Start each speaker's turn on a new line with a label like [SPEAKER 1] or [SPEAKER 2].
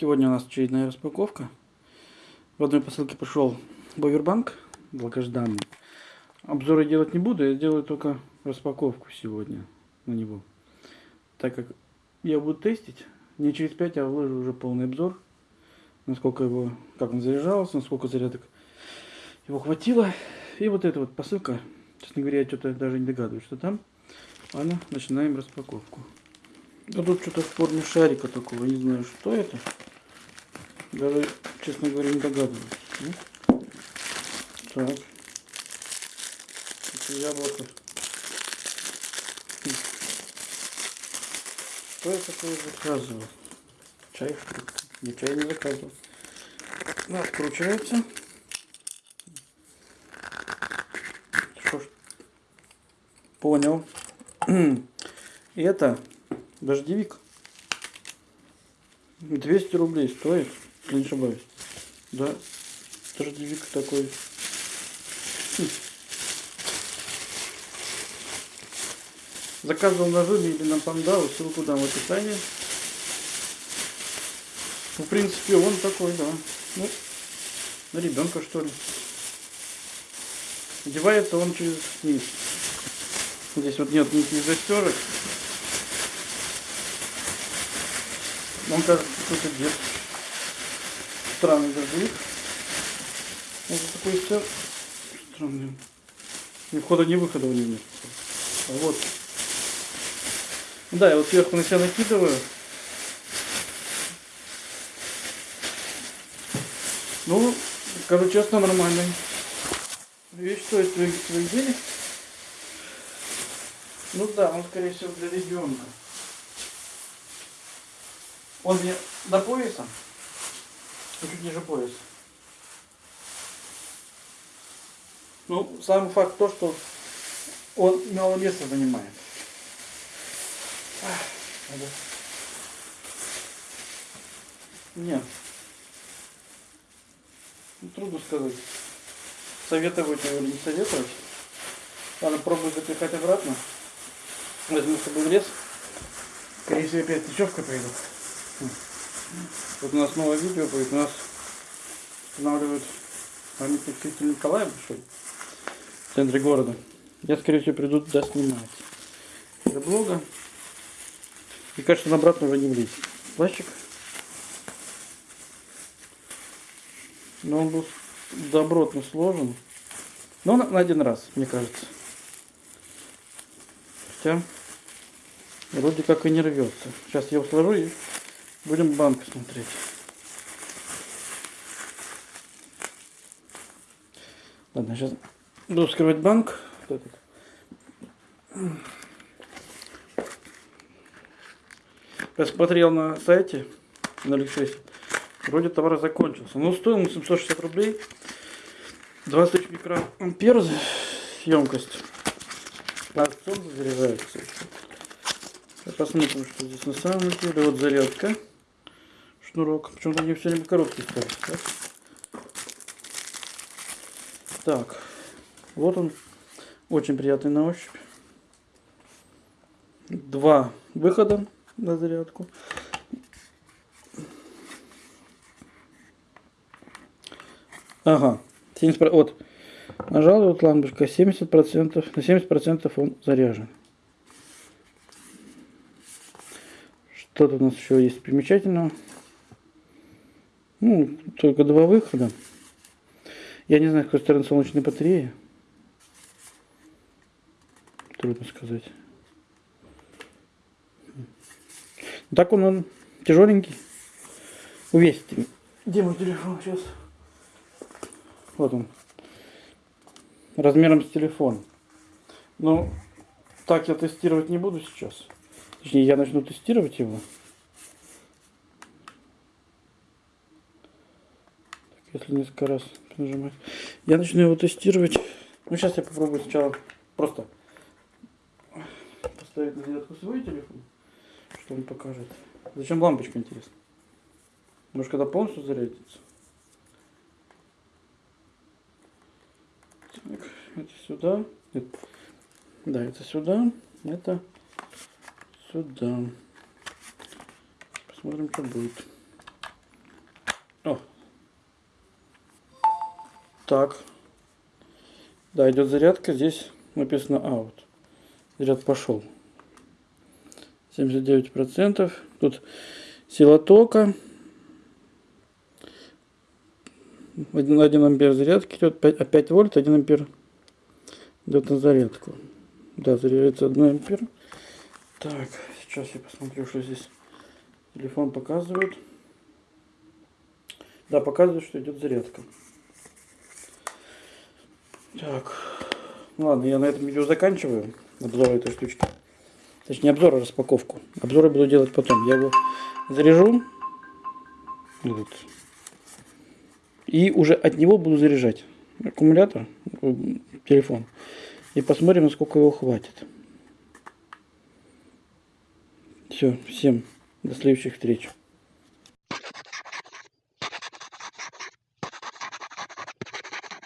[SPEAKER 1] Сегодня у нас очередная распаковка. В одной посылке пришел Бовербанк, долгожданный. Обзоры делать не буду, я сделаю только распаковку сегодня на него. Так как я буду тестить, не через 5, а выложу уже полный обзор. Насколько его, как он заряжался, насколько зарядок его хватило. И вот эта вот посылка, честно говоря, я что-то даже не догадываюсь, что там. Ладно, начинаем распаковку. А тут что-то в форме шарика такого, не знаю, что это. Даже, честно говоря, не догадываюсь. Ну, так. Это яблоко. Что я такое заказывал? Чай, что? Не чай не заказывал. Ну, откручивается. Что ж. Понял. Это Дождевик. 200 рублей стоит, не ошибаюсь. Да, дождевик такой. Заказывал на Жуме или на Пандау, ссылку дам в описании. В принципе, он такой, да. Ну, на ребенка что ли. Одевается он через низ. Здесь вот нет никаких застежек. Он кажется какой-то дед. Странный дождевик. Вот такой все странный. Ни входа, ни выхода у него нет. А вот. Да, я вот сверху на себя накидываю. Ну, скажу честно, нормальный. Вещь стоит своих, своих денег. Ну да, он скорее всего для ребенка. Он мне до пояса, и чуть ниже пояса. Ну, сам факт то, что он мало места занимает. Нет. Ну, трудно сказать. Советовать его или не советовать. Ладно, пробую запихать обратно. Возьму с собой в лес. Скорее всего, опять ночевка пойдет. Вот у нас новое видео будет. У нас устанавливают памятник святителю Николая большой в центре города. Я, скорее всего, приду туда снимать. Для блога. И, кажется, обратно уже не влезть. Плащик. Но он был добротно сложен. Но на один раз, мне кажется. Хотя вроде как и не рвется. Сейчас я его сложу и Будем банк смотреть. Ладно, сейчас буду вскрывать банк. Посмотрел на сайте на Алиэкспрессе. Вроде товар закончился. Но стоил он 760 рублей. 20 тысяч микроампер емкость. Солнце заряжается. Посмотрим, что здесь на самом деле. Вот зарядка шнурок. Почему-то они все время короткие стали. Так? так, вот он. Очень приятный на ощупь. Два выхода на зарядку. Ага, 70%, вот, нажал вот лампочка, 70%, на 70% он заряжен. Что тут у нас еще есть примечательного? Ну, только два выхода. Я не знаю, с какой стороны солнечной батареи. Трудно сказать. Так он, он тяжеленький. Увесит. Где мой телефон сейчас? Вот он. Размером с телефон. Но так я тестировать не буду сейчас. Точнее, я начну тестировать его. Если несколько раз нажимать. Я начну его тестировать. Ну, сейчас я попробую сначала просто поставить на зарядку свой телефон, что он покажет. Зачем лампочка, интересно? Может, когда полностью зарядится? Так, это сюда. Нет. Да, это сюда. Это сюда. Посмотрим, что будет. О. Так. Да, идет зарядка. Здесь написано out. Заряд пошел. 79%. Тут сила тока. 1, 1 ампер зарядки идет. 5, а 5 вольт, 1 ампер идет на зарядку. Да, заряжается 1 ампер. Так, сейчас я посмотрю, что здесь телефон показывает. Да, показывает, что идет зарядка. Так, ну ладно, я на этом видео заканчиваю обзор этой штучки. Точнее, обзор, а распаковку. Обзоры буду делать потом. Я его заряжу. Вот. И уже от него буду заряжать аккумулятор, э, телефон. И посмотрим, насколько его хватит. Все, всем до следующих встреч.